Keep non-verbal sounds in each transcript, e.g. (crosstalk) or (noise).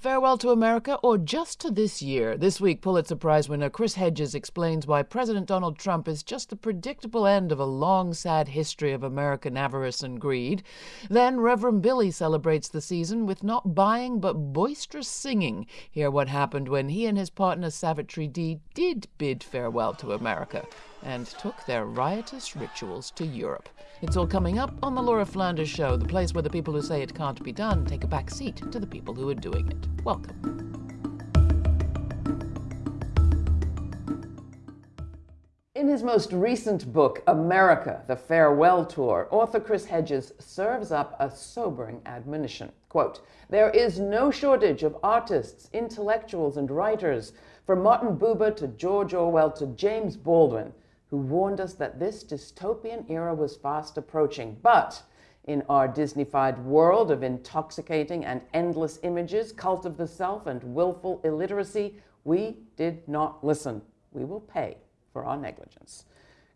Farewell to America or just to this year? This week, Pulitzer Prize winner Chris Hedges explains why President Donald Trump is just the predictable end of a long, sad history of American avarice and greed. Then, Reverend Billy celebrates the season with not buying but boisterous singing. Hear what happened when he and his partner Savitri D did bid farewell to America and took their riotous rituals to Europe. It's all coming up on The Laura Flanders Show, the place where the people who say it can't be done take a back seat to the people who are doing it. Welcome. In his most recent book, America, The Farewell Tour, author Chris Hedges serves up a sobering admonition. Quote, there is no shortage of artists, intellectuals, and writers, from Martin Buber to George Orwell to James Baldwin, who warned us that this dystopian era was fast approaching. But in our Disneyfied world of intoxicating and endless images, cult of the self, and willful illiteracy, we did not listen. We will pay for our negligence.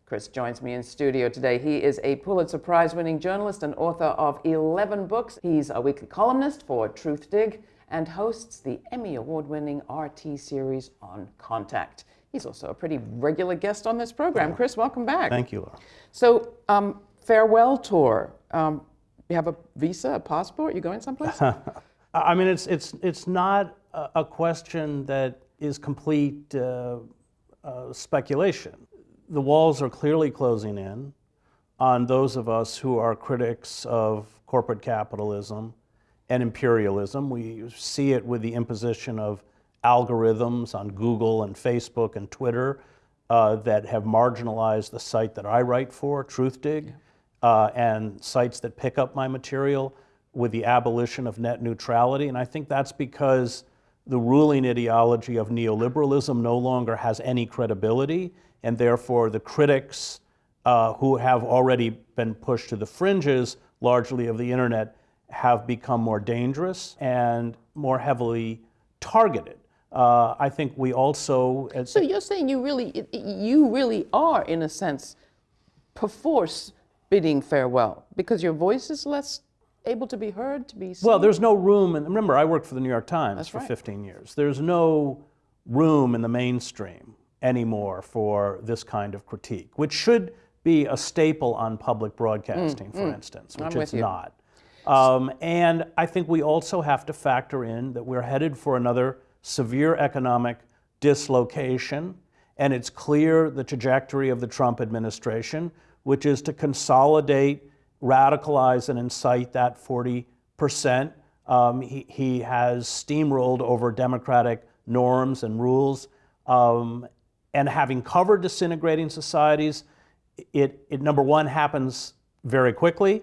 Chris joins me in studio today. He is a Pulitzer Prize winning journalist and author of 11 books. He's a weekly columnist for Truthdig and hosts the Emmy Award winning RT series on Contact. He's also a pretty regular guest on this program. Chris, welcome back. Thank you, Laura. So, um, farewell tour. Um, you have a visa, a passport? You going someplace? (laughs) I mean, it's it's it's not a question that is complete uh, uh, speculation. The walls are clearly closing in on those of us who are critics of corporate capitalism and imperialism. We see it with the imposition of algorithms on Google and Facebook and Twitter uh, that have marginalized the site that I write for, Truthdig, yeah. uh, and sites that pick up my material with the abolition of net neutrality. And I think that's because the ruling ideology of neoliberalism no longer has any credibility, and therefore the critics uh, who have already been pushed to the fringes, largely of the internet, have become more dangerous and more heavily targeted. Uh, I think we also. so you're saying you really, you really are, in a sense, perforce bidding farewell because your voice is less able to be heard, to be seen? Well, there's no room, and remember, I worked for the New York Times That's for right. 15 years. There's no room in the mainstream anymore for this kind of critique, which should be a staple on public broadcasting, mm, for mm. instance, which I'm it's not. Um, and I think we also have to factor in that we're headed for another severe economic dislocation, and it's clear the trajectory of the Trump administration, which is to consolidate, radicalize, and incite that 40%. Um, he, he has steamrolled over democratic norms and rules. Um, and having covered disintegrating societies, it, it number one happens very quickly,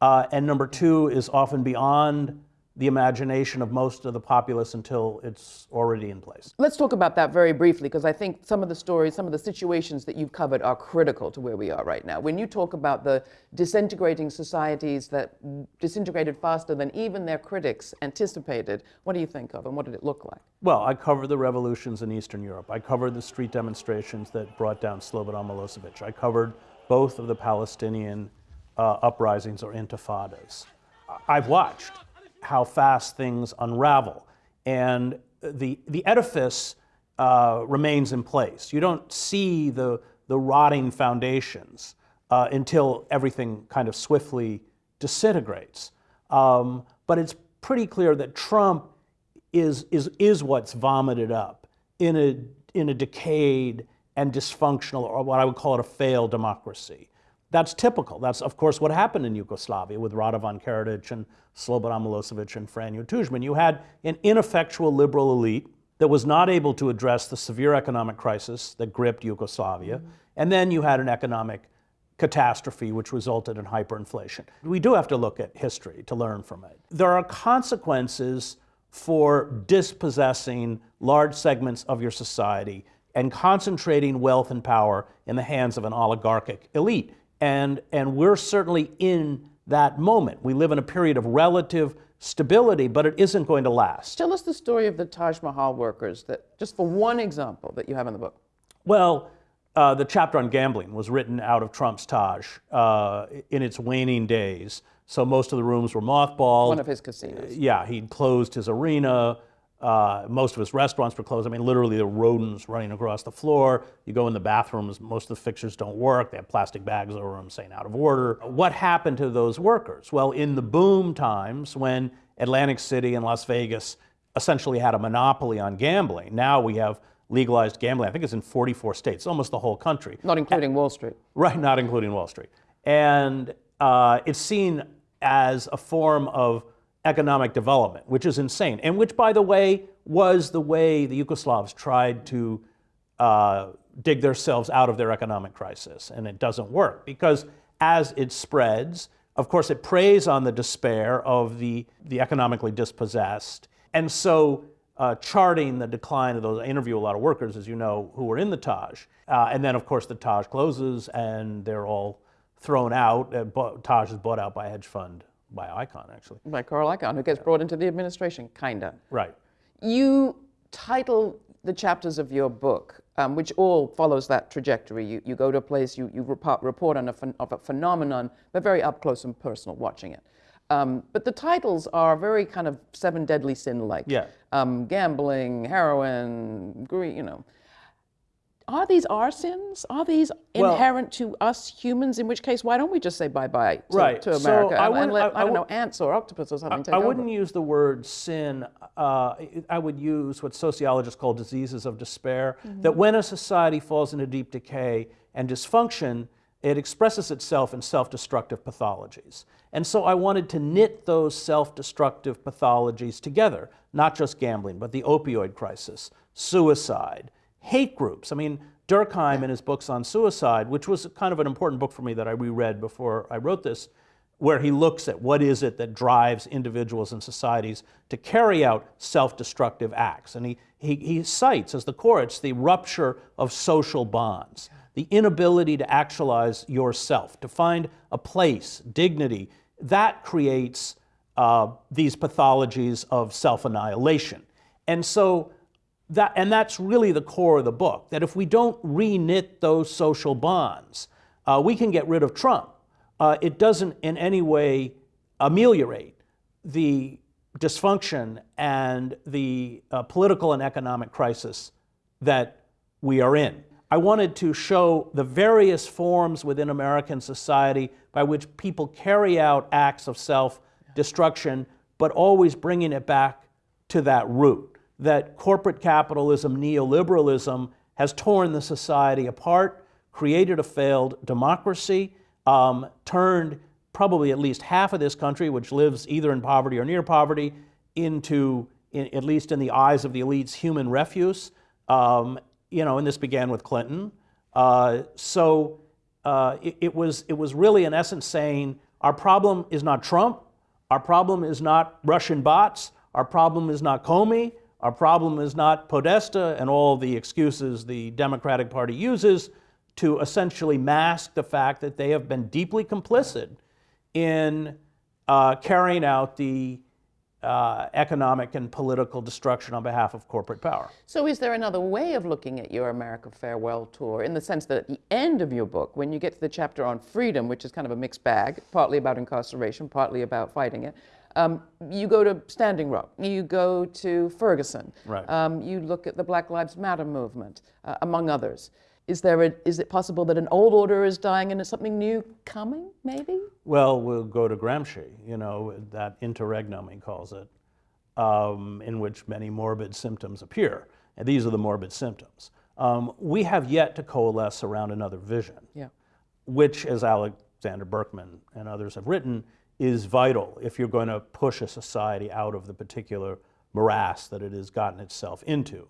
uh, and number two is often beyond the imagination of most of the populace until it's already in place. Let's talk about that very briefly because I think some of the stories, some of the situations that you've covered are critical to where we are right now. When you talk about the disintegrating societies that disintegrated faster than even their critics anticipated, what do you think of and what did it look like? Well, I covered the revolutions in Eastern Europe. I covered the street demonstrations that brought down Slobodan Milosevic. I covered both of the Palestinian uh, uprisings or intifadas. I've watched how fast things unravel. And the, the edifice uh, remains in place. You don't see the, the rotting foundations uh, until everything kind of swiftly disintegrates. Um, but it's pretty clear that Trump is, is, is what's vomited up in a, in a decayed and dysfunctional, or what I would call it a failed democracy. That's typical. That's, of course, what happened in Yugoslavia with Radovan Karadzic and Slobodan Milosevic and Franjo Tudjman. You had an ineffectual liberal elite that was not able to address the severe economic crisis that gripped Yugoslavia. Mm -hmm. And then you had an economic catastrophe which resulted in hyperinflation. We do have to look at history to learn from it. There are consequences for dispossessing large segments of your society and concentrating wealth and power in the hands of an oligarchic elite. And, and we're certainly in that moment. We live in a period of relative stability, but it isn't going to last. Tell us the story of the Taj Mahal workers, that, just for one example that you have in the book. Well, uh, the chapter on gambling was written out of Trump's Taj uh, in its waning days. So most of the rooms were mothballed. One of his casinos. Yeah, he'd closed his arena. Uh, most of his restaurants were closed. I mean, literally, the rodents running across the floor. You go in the bathrooms, most of the fixtures don't work. They have plastic bags over them saying out of order. What happened to those workers? Well, in the boom times when Atlantic City and Las Vegas essentially had a monopoly on gambling, now we have legalized gambling. I think it's in 44 states, almost the whole country. Not including Wall Street. Right, not including Wall Street. And uh, it's seen as a form of economic development, which is insane, and which, by the way, was the way the Yugoslavs tried to uh, dig themselves out of their economic crisis. And it doesn't work because as it spreads, of course, it preys on the despair of the, the economically dispossessed. And so, uh, charting the decline of those, I interview a lot of workers, as you know, who were in the Taj. Uh, and then, of course, the Taj closes and they're all thrown out. Uh, Taj is bought out by a hedge fund by Icahn, actually. By Carl Icahn, who gets brought into the administration, kinda. Right. You title the chapters of your book, um, which all follows that trajectory. You, you go to a place, you, you report, report on a, of a phenomenon, but very up close and personal watching it. Um, but the titles are very kind of seven deadly sin like. Yeah. Um, gambling, heroin, greed, you know are these our sins? Are these well, inherent to us humans? In which case, why don't we just say bye bye to, right. to America so and, let, I, I, don't know, ants or octopus or something I, I wouldn't use the word sin. Uh, I would use what sociologists call diseases of despair. Mm-hmm. That when a society falls into deep decay and dysfunction, it expresses itself in self destructive pathologies. And so I wanted to knit those self destructive pathologies together, not just gambling, but the opioid crisis, suicide hate groups. I mean, Durkheim in his books on suicide, which was kind of an important book for me that I reread before I wrote this, where he looks at what is it that drives individuals and societies to carry out self-destructive acts. And he, he, he cites as the core, it's the rupture of social bonds, the inability to actualize yourself, to find a place, dignity. That creates uh, these pathologies of self-annihilation. And so that, and that's really the core of the book, that if we don't re-knit those social bonds, uh, we can get rid of Trump. Uh, it doesn't in any way ameliorate the dysfunction and the uh, political and economic crisis that we are in. I wanted to show the various forms within American society by which people carry out acts of self destruction, but always bringing it back to that root that corporate capitalism, neoliberalism, has torn the society apart, created a failed democracy, um, turned probably at least half of this country, which lives either in poverty or near poverty, into, in, at least in the eyes of the elites, human refuse. Um, you know, and this began with Clinton. Uh, so uh, it, it, was, it was really, in essence, saying our problem is not Trump, our problem is not Russian bots, our problem is not Comey, our problem is not Podesta and all the excuses the Democratic Party uses to essentially mask the fact that they have been deeply complicit in uh, carrying out the uh, economic and political destruction on behalf of corporate power. So, is there another way of looking at your America Farewell Tour in the sense that at the end of your book, when you get to the chapter on freedom, which is kind of a mixed bag, partly about incarceration, partly about fighting it, um, you go to Standing Rock, you go to Ferguson, right. um, you look at the Black Lives Matter movement, uh, among others. Is, there a, is it possible that an old order is dying and is something new coming, maybe? Well, we'll go to Gramsci, you know, that interregnum, he calls it, um, in which many morbid symptoms appear. And these are the morbid symptoms. Um, we have yet to coalesce around another vision, yeah. which, as Alexander Berkman and others have written, is vital if you're going to push a society out of the particular morass that it has gotten itself into.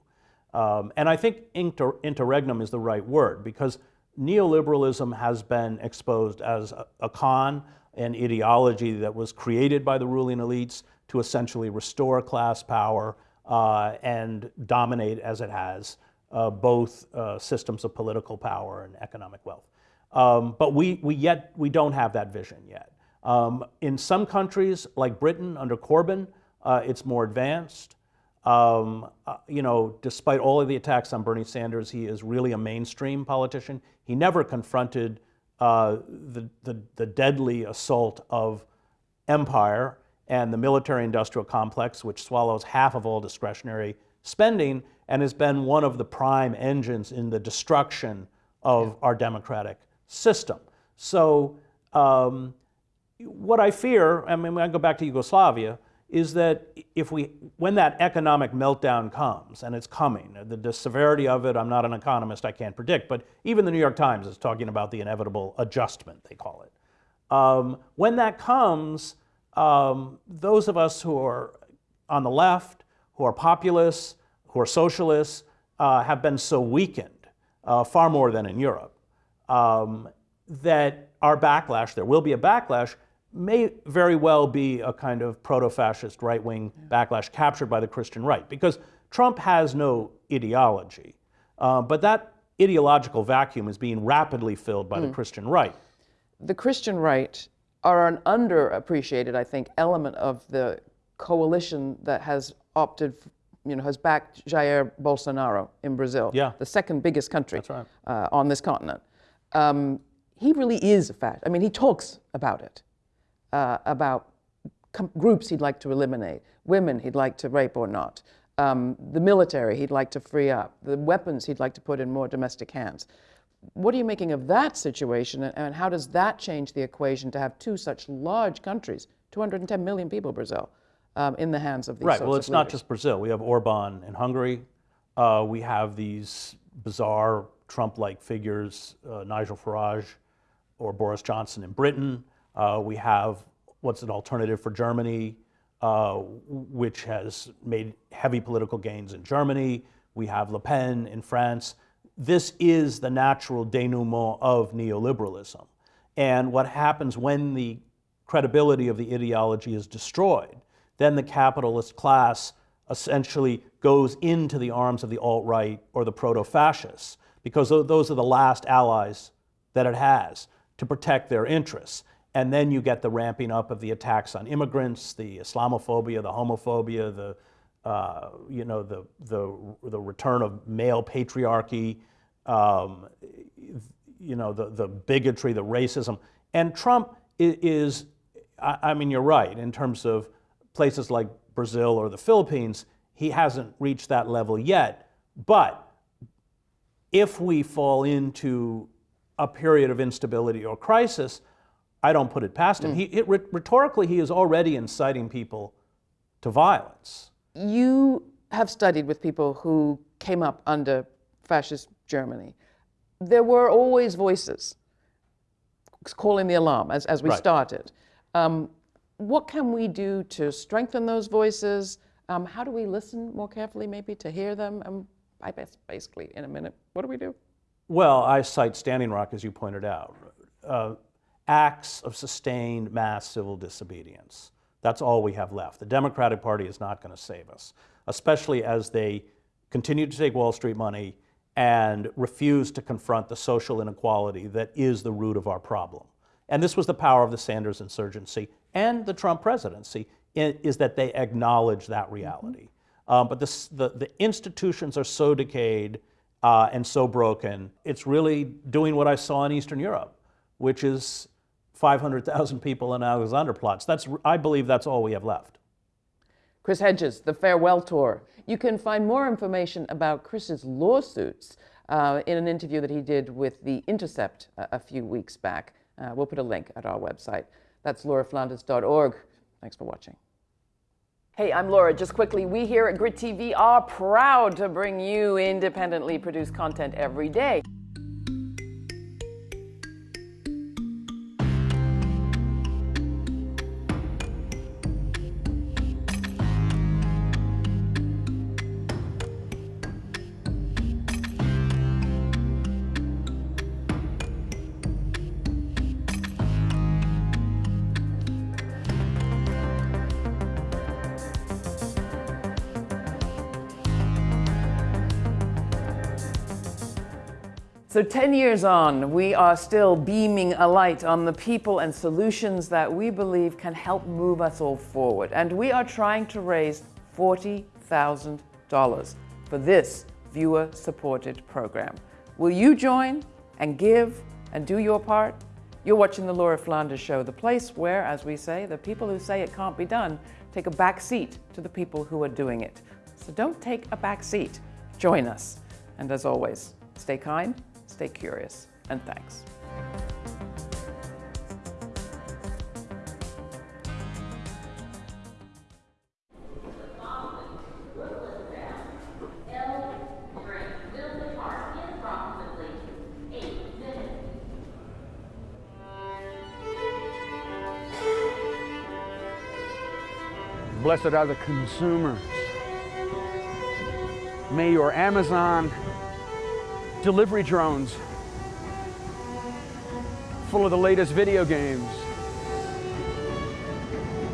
Um, and I think inter interregnum is the right word because neoliberalism has been exposed as a, a con, an ideology that was created by the ruling elites to essentially restore class power uh, and dominate as it has uh, both uh, systems of political power and economic wealth. Um, but we, we yet we don't have that vision yet. Um, in some countries, like Britain under Corbyn, uh, it's more advanced. Um, uh, you know, despite all of the attacks on Bernie Sanders, he is really a mainstream politician. He never confronted uh, the, the, the, deadly assault of empire and the military industrial complex, which swallows half of all discretionary spending and has been one of the prime engines in the destruction of our democratic system. So, um, what I fear, I mean, when I go back to Yugoslavia, is that if we, when that economic meltdown comes, and it's coming, the, the, severity of it, I'm not an economist, I can't predict, but even the New York Times is talking about the inevitable adjustment, they call it. Um, when that comes, um, those of us who are on the left, who are populists, who are socialists, uh, have been so weakened, uh, far more than in Europe, um, that our backlash, there will be a backlash, may very well be a kind of proto-fascist right-wing backlash captured by the Christian right, because Trump has no ideology. Uh, but that ideological vacuum is being rapidly filled by mm. the hmm. Christian right. The Christian right are an underappreciated, I think, element of the coalition that has opted, you know, has backed Jair Bolsonaro in Brazil, yeah. the second biggest country right. uh, on this continent. Um, he really is a fact. I mean, he talks about it uh, about groups he'd like to eliminate, women he'd like to rape or not, um, the military he'd like to free up, the weapons he'd like to put in more domestic hands. What are you making of that situation, and how does that change the equation to have two such large countries, 210 million people, Brazil, um, in the hands of these Right, well, it's not just Brazil. We have Orban in Hungary. Uh, we have these bizarre Trump-like figures, uh, Nigel Farage or Boris Johnson in Britain. Uh, we have what's an alternative for Germany, uh, which has made heavy political gains in Germany. We have Le Pen in France. This is the natural denouement of neoliberalism. And what happens when the credibility of the ideology is destroyed, then the capitalist class essentially goes into the arms of the alt-right or the proto-fascists, because those are the last allies that it has to protect their interests. And then you get the ramping up of the attacks on immigrants, the Islamophobia, the homophobia, the, uh, you know, the, the, the return of male patriarchy, um, you know, the, the bigotry, the racism. And Trump is, I, I mean, you're right, in terms of places like Brazil or the Philippines, he hasn't reached that level yet. But if we fall into a period of instability or crisis, I don't put it past him. Mm. He, it, rhetorically, he is already inciting people to violence. You have studied with people who came up under fascist Germany. There were always voices calling the alarm as, as we right. started. Um, what can we do to strengthen those voices? Um, how do we listen more carefully, maybe, to hear them? Um, I guess basically, in a minute, what do we do? Well, I cite Standing Rock, as you pointed out. Uh, acts of sustained mass civil disobedience. That's all we have left. The Democratic Party is not going to save us, especially as they continue to take Wall Street money and refuse to confront the social inequality that is the root of our problem. And this was the power of the Sanders insurgency and the Trump presidency, is that they acknowledge that reality. Mm-hmm. Um, but this, the, the institutions are so decayed uh, and so broken, it's really doing what I saw in Eastern Europe, which is 500,000 people in Alexanderplatz. That's, I believe that's all we have left. Chris Hedges, The Farewell Tour. You can find more information about Chris's lawsuits uh, in an interview that he did with The Intercept a, a few weeks back. Uh, we'll put a link at our website. That's lauraflanders.org. Thanks for watching. Hey, I'm Laura. Just quickly, we here at Grit TV are proud to bring you independently produced content every day. So 10 years on, we are still beaming a light on the people and solutions that we believe can help move us all forward. And we are trying to raise $40,000 for this viewer-supported program. Will you join and give and do your part? You're watching The Laura Flanders Show, the place where, as we say, the people who say it can't be done take a back seat to the people who are doing it. So don't take a back seat. Join us. And as always, stay kind, stay curious, and thanks. Blessed are the consumers. May your Amazon delivery drones full of the latest video games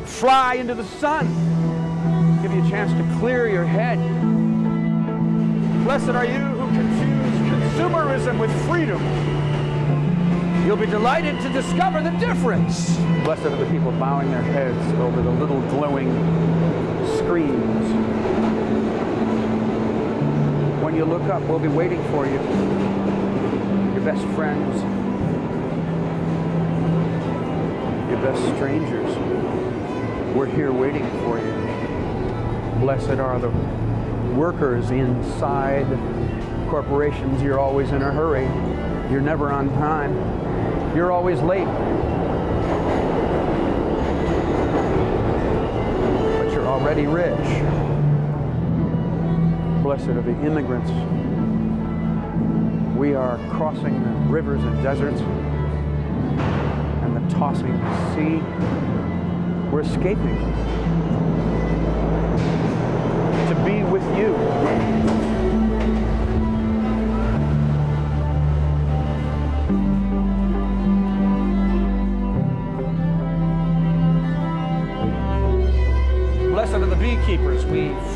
fly into the sun, give you a chance to clear your head. Blessed are you who confuse consumerism with freedom. You'll be delighted to discover the difference. Blessed are the people bowing their heads over the little glowing screens. When you look up, we'll be waiting for you. Your best friends, your best strangers. We're here waiting for you. Blessed are the workers inside corporations. You're always in a hurry. You're never on time. You're always late. But you're already rich. Blessed are the immigrants. We are crossing the rivers and deserts and the tossing sea. We're escaping to be with you.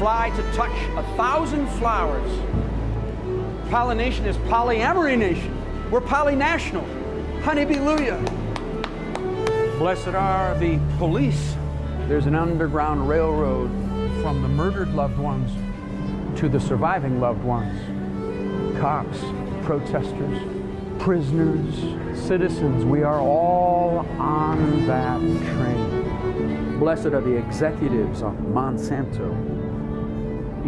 Fly to touch a thousand flowers. Pollination is polyamory nation. We're polynational. Honeybee-luya. Blessed are the police. There's an underground railroad from the murdered loved ones to the surviving loved ones. Cops, protesters, prisoners, citizens, we are all on that train. Blessed are the executives of Monsanto.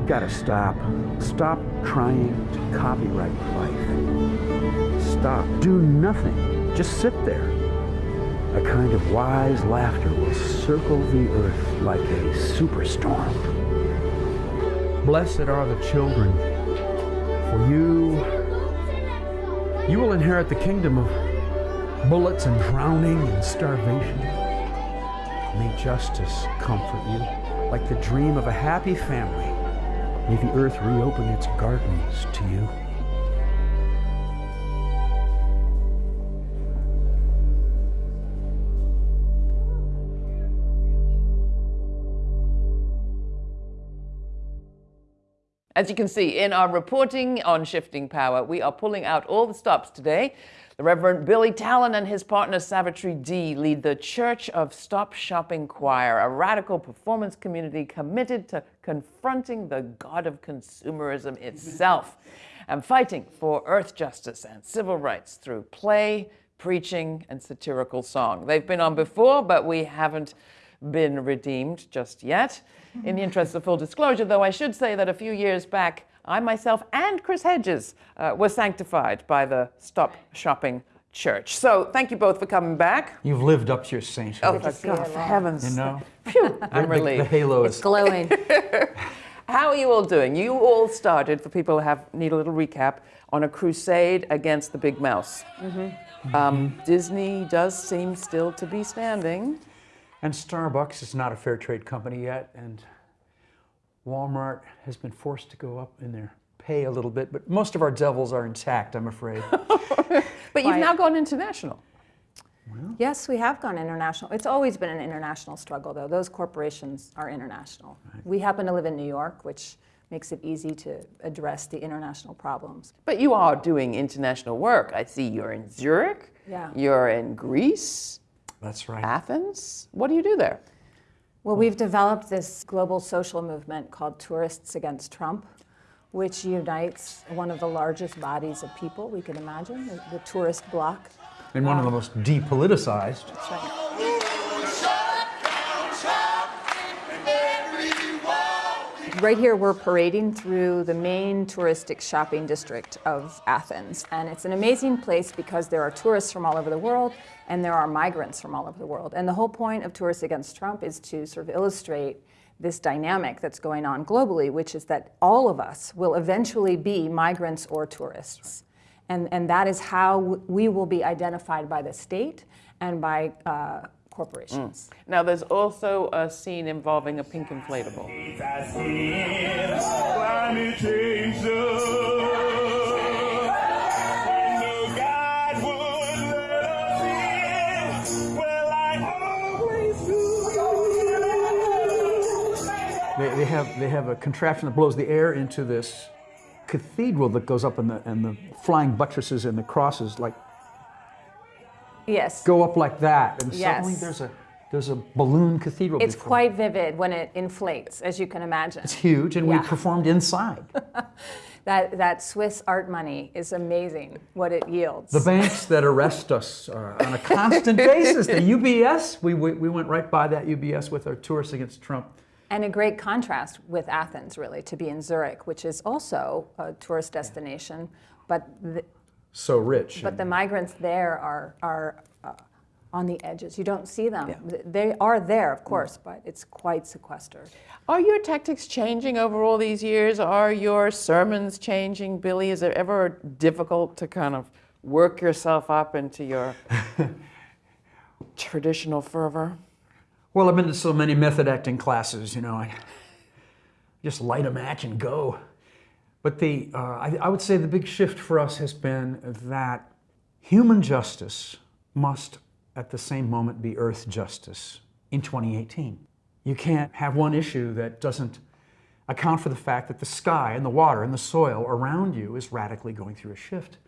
You gotta stop. Stop trying to copyright life. Stop. Do nothing. Just sit there. A kind of wise laughter will circle the earth like a superstorm. Blessed are the children, for you, you will inherit the kingdom of bullets and drowning and starvation. May justice comfort you like the dream of a happy family. May the earth reopen its gardens to you. As you can see in our reporting on shifting power, we are pulling out all the stops today. The Reverend Billy Talen and his partner Savitri D lead the Church of Stop Shopping Choir, a radical performance community committed to confronting the god of consumerism itself and fighting for earth justice and civil rights through play, preaching, and satirical song. They've been on before, but we haven't been redeemed just yet. In the interest of full disclosure, though, I should say that a few years back, I myself and Chris Hedges uh, were sanctified by the Stop Shopping Church. So thank you both for coming back. You've lived up to your sainthood. Oh, for God, for heavens. You know, Phew, I'm the, relieved. the halo It's is. glowing. (laughs) How are you all doing? You all started, for people who have need a little recap, on a crusade against the big mouse. Um, Disney does seem still to be standing. And Starbucks is not a fair trade company yet, and Walmart has been forced to go up in their pay a little bit. But most of our devils are intact, I'm afraid. (laughs) But you've Quiet. now gone international. Yes, we have gone international. It's always been an international struggle, though. Those corporations are international. We happen to live in New York, which makes it easy to address the international problems. But you are doing international work. I see you're in Zurich. Yeah. You're in Greece, That's right. Athens. What do you do there? Well, we've developed this global social movement called Tourists Against Trump, which unites one of the largest bodies of people we can imagine, the, the tourist bloc, and one of the um, most depoliticized. That's right. Right here, we're parading through the main touristic shopping district of Athens. And it's an amazing place because there are tourists from all over the world and there are migrants from all over the world. And the whole point of Tourists Against Trump is to sort of illustrate this dynamic that's going on globally, which is that all of us will eventually be migrants or tourists. And, and that is how we will be identified by the state and by uh, corporations. Mm. Now, there's also a scene involving a pink inflatable. Climate change does. When God would let us in, well, I always do. They, they have they have a contraption that blows the air into this cathedral that goes up, and the and the flying buttresses and the crosses like Yes. go up like that, and Yes. suddenly there's a there's a balloon cathedral. It's before. quite vivid when it inflates, as you can imagine. It's huge, and Yeah. we performed inside. (laughs) That, that Swiss art money is amazing, what it yields. The banks that arrest us uh, on a constant (laughs) basis, the UBS, we, we, we went right by that UBS with our tourists against Trump. And a great contrast with Athens, really, to be in Zurich, which is also a tourist destination, but the, So rich. but the migrants there are, are uh, on the edges. You don't see them. They are there, of course, but it's quite sequestered. Are your tactics changing over all these years? Are your sermons changing, Billy? Is it ever difficult to kind of work yourself up into your (laughs) traditional fervor? Well, I've been to so many method acting classes, you know, I just light a match and go. But the, uh, I, I would say the big shift for us has been that human justice must at the same moment be earth justice in 2018. You can't have one issue that doesn't account for the fact that the sky and the water and the soil around you is radically going through a shift.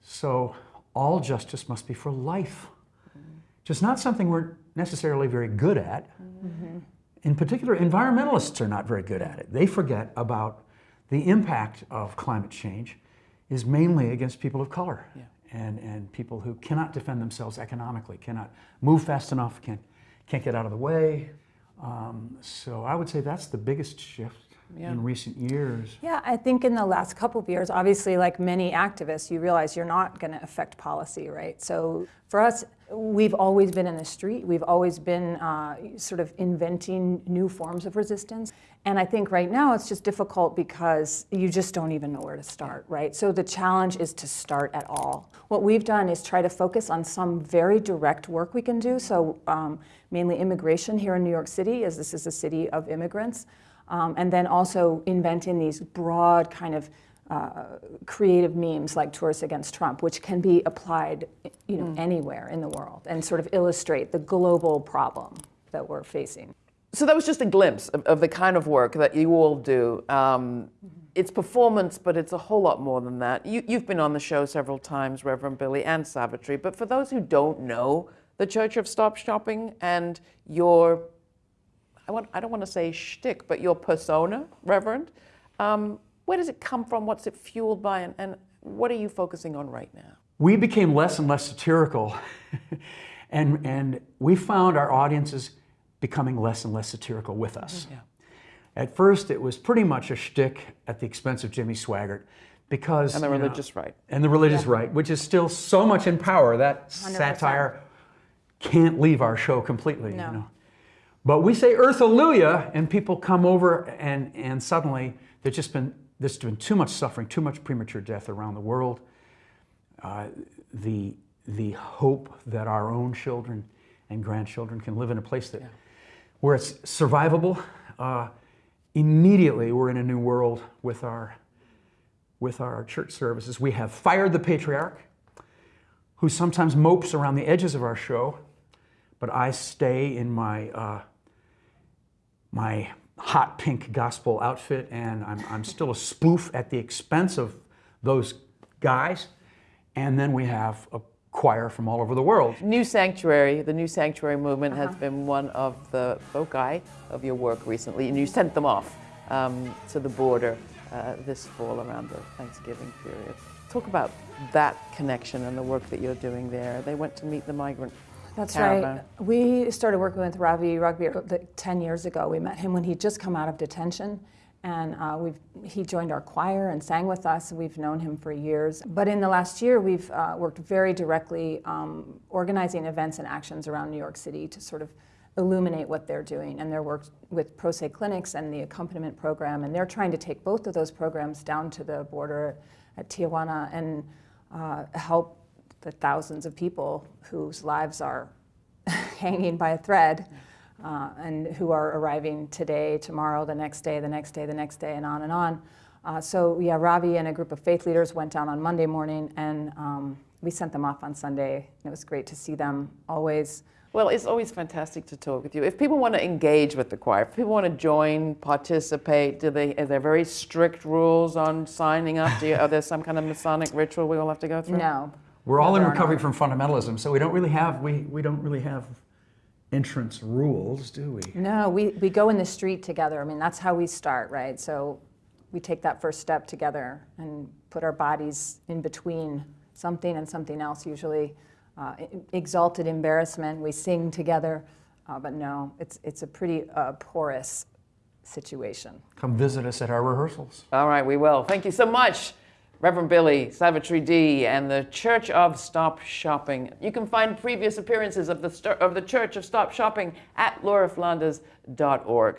So all justice must be for life which is not something we're necessarily very good at. In particular, environmentalists are not very good at it. They forget about the impact of climate change is mainly against people of color and, and people who cannot defend themselves economically, cannot move fast enough, can't, can't get out of the way. Um, so I would say that's the biggest shift in recent years. Yeah, I think in the last couple of years, obviously, like many activists, you realize you're not going to affect policy, right? So for us, we've always been in the street. We've always been uh, sort of inventing new forms of resistance. And I think right now it's just difficult because you just don't even know where to start, right? So the challenge is to start at all. What we've done is try to focus on some very direct work we can do. So um, mainly immigration here in New York City, as this is a city of immigrants. Um, and then also inventing these broad kind of uh, creative memes like Tourists Against Trump, which can be applied you know, anywhere in the world and sort of illustrate the global problem that we're facing. So that was just a glimpse of, of the kind of work that you all do. Um, it's performance, but it's a whole lot more than that. You, you've been on the show several times, Reverend Billy and Savitri, but for those who don't know the Church of Stop Shopping and your I, want, I don't want to say shtick, but your persona, Reverend. Um, where does it come from? What's it fueled by? And, and what are you focusing on right now? we became less and less satirical, (laughs) and, and we found our audiences becoming less and less satirical with us. At first, it was pretty much a shtick at the expense of Jimmy Swaggart, because And the you know, religious right. and the religious right, which is still so much in power that satire can't leave our show completely. No. You know. But we say Earth Hallelujah, and people come over, and, and suddenly there's just been there's been too much suffering, too much premature death around the world. Uh, the the hope that our own children and grandchildren can live in a place that where it's survivable. Uh, immediately, we're in a new world with our with our church services. We have fired the patriarch, who sometimes mopes around the edges of our show, but I stay in my uh, my hot pink gospel outfit, and I'm, I'm still a spoof at the expense of those guys. And then we have a choir from all over the world. New Sanctuary, the New Sanctuary movement has been one of the foci of your work recently, and you sent them off um, to the border uh, this fall around the Thanksgiving period. Talk about that connection and the work that you're doing there. They went to meet the migrant That's right. We started working with Ravi Ragbir uh, 10 years ago. We met him when he'd just come out of detention. And uh, we've, he joined our choir and sang with us. We've known him for years. But in the last year, we've uh, worked very directly um, organizing events and actions around New York City to sort of illuminate what they're doing. And their work with Pro Se Clinics and the accompaniment program. And they're trying to take both of those programs down to the border at Tijuana and uh, help the thousands of people whose lives are (laughs) hanging by a thread uh, and who are arriving today, tomorrow, the next day, the next day, the next day, and on and on. Uh, so, yeah, Ravi and a group of faith leaders went down on Monday morning and um, we sent them off on Sunday. It was great to see them always. Well, it's always fantastic to talk with you. If people want to engage with the choir, if people want to join, participate, do they? Are there very strict rules on signing up? Do you, are there some kind of Masonic ritual we all have to go through? No. We're all in recovery from fundamentalism, so we don't really have we, we don't really have entrance rules, do we? No, we, we go in the street together. I mean, that's how we start, right? So we take that first step together and put our bodies in between something and something else, usually uh, exalted embarrassment. We sing together, uh, but no, it's, it's a pretty uh, porous situation. Come visit us at our rehearsals. All right, we will. Thank you so much, Reverend Billy Savitri D. and the Church of Stop Shopping. You can find previous appearances of the, of the Church of Stop Shopping at lauraflanders.org.